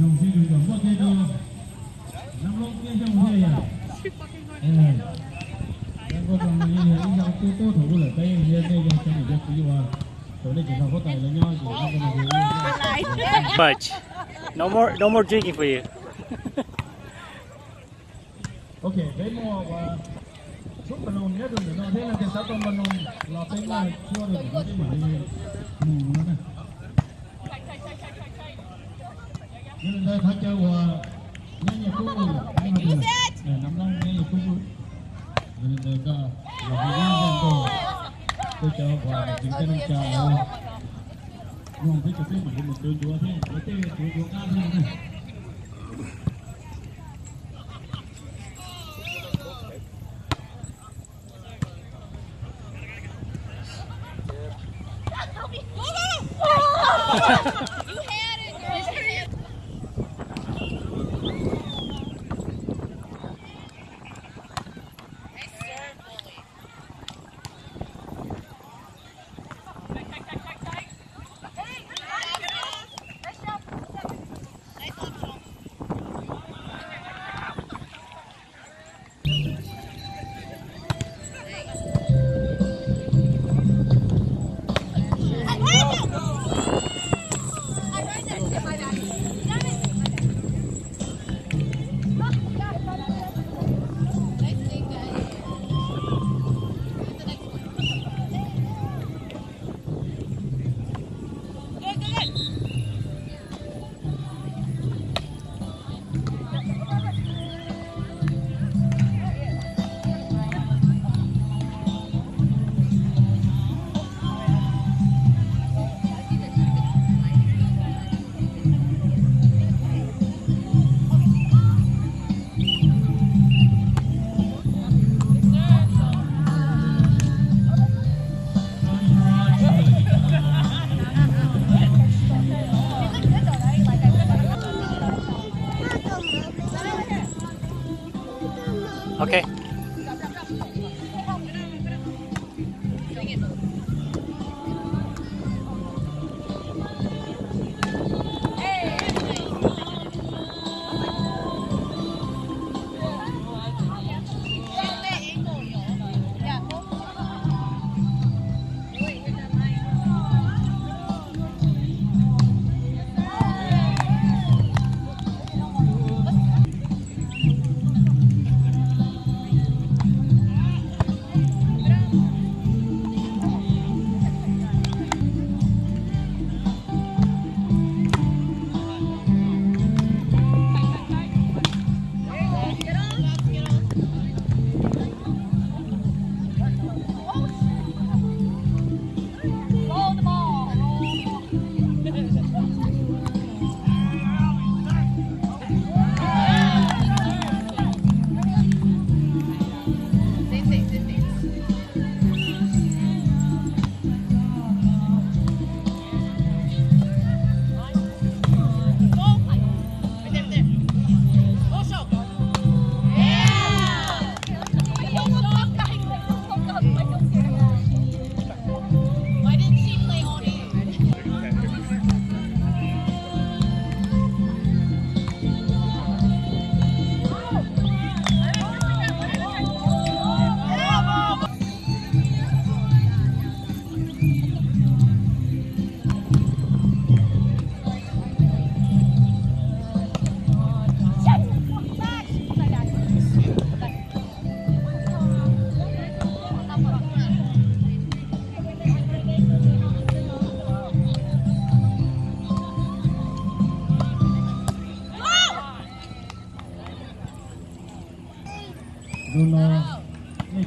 용진이 넘버대로 남로계 정세야 예 그리고 정말 인상 또또 더불어 때문에 내가 좀 이제 그와 저는 제가 호텔에요 Much. No more, no more drinking for you. okay, they more. Uh, chúc bà nôn nhé đừng để nó thế là cái sáu con bà nôn là tên là chua được cái mà đi mù nó này nhưng đây thay cho và nhanh nhẹ cũng được nhưng mà được để nắm long nhanh nhẹ cũng được nên đây cả là cái gì đó tôi cho và chính cái nông trà Nông thấy cho cái mà một tôi chúa thế, cái tên chúa chúa ca thế này. Okay. Okay.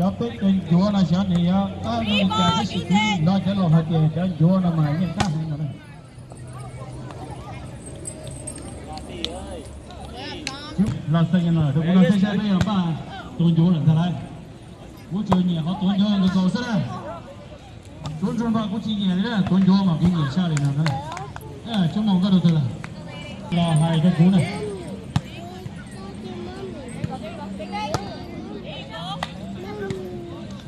cho tới trên chúa là sẽ thì ta người cha cái sự đó sẽ là hồi tiền cho chúa là mà nhân ta hàng này là sinh là được là sinh ra bây giờ ba tuần chúa là thế này cũng chưa họ tuần chúa được cầu sức đây. Tuần ba cũng chỉ nhiều đấy tuần chúa mà cũng nhiều xa đấy nào đấy chúng mong các đầu tư là. Là hai cái cú này.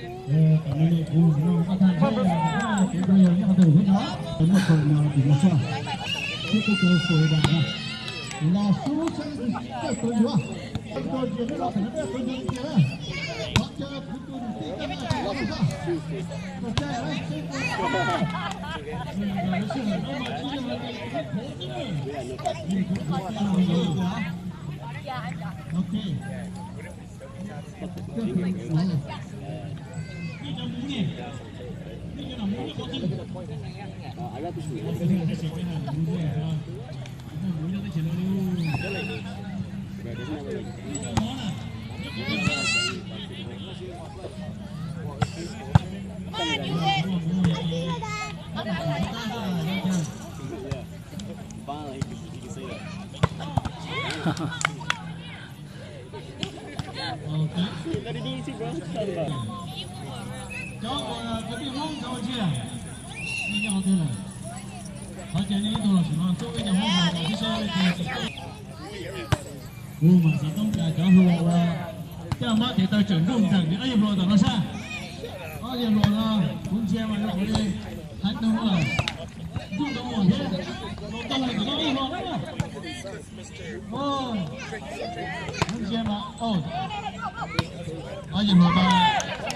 呃， 형님. Ha ha. 我就说我马上东家讲说我，这样嘛得到整容整的，哎呀，罗到了啥？哎呀，罗了，从前嘛就回来喊等我，用等我去，罗到了知道一罗来了。哦，从前嘛，哦，哎呀，罗到。 哦明天吧哦好久没有发现了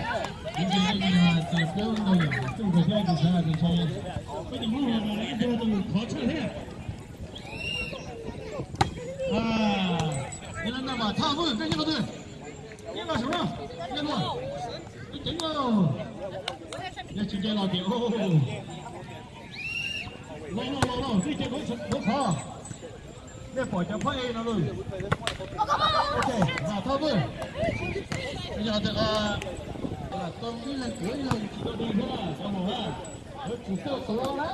啊原来那么烫对再见了对那个什么那个你等等要去见老弟哦来了来了这些都是我操 để bỏ cho 내 버전 파이 나는 오케이 자 터블 bây giờ 제가 là tôi nghĩ là cuối lần chúng tôi đi thế là sao mà với chúng tôi cố đó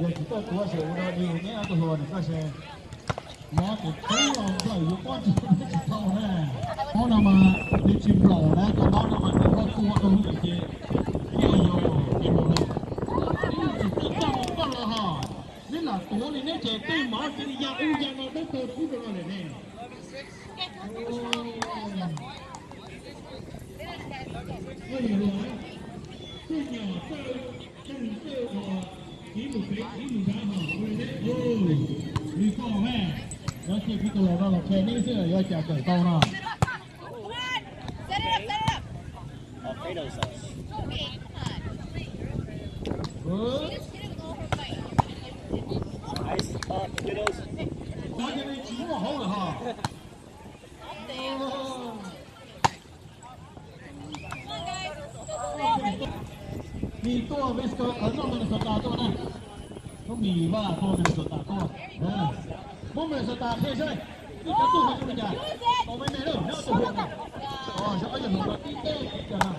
giờ chúng tôi cố sẽ uống nhiều nhé tôi hồn chúng tôi sẽ nó thì thấy là phải uống con chúng tôi sẽ thâu nè nó là mà đi chim lò đó cho nó là mà nó có cua tôi không được gì nhưng mà rồi là tua này nó chỉ mở cái nhà u nhà nó đất tôi cũng được này Ôi giời ơi, tôi nhỏ sao? Trong tôi họ chỉ một cái chỉ một cái họ a hold of her. Vì tôi với cơ cấn một mình sửa tà tôi này Không bị mà tôi mình sửa tà tôi Một mình sửa tà thế chơi Đi cá tù mình mình nhà Có bên này đâu, nếu tù mình Ờ, sẽ có nhận một cái tê Chờ nào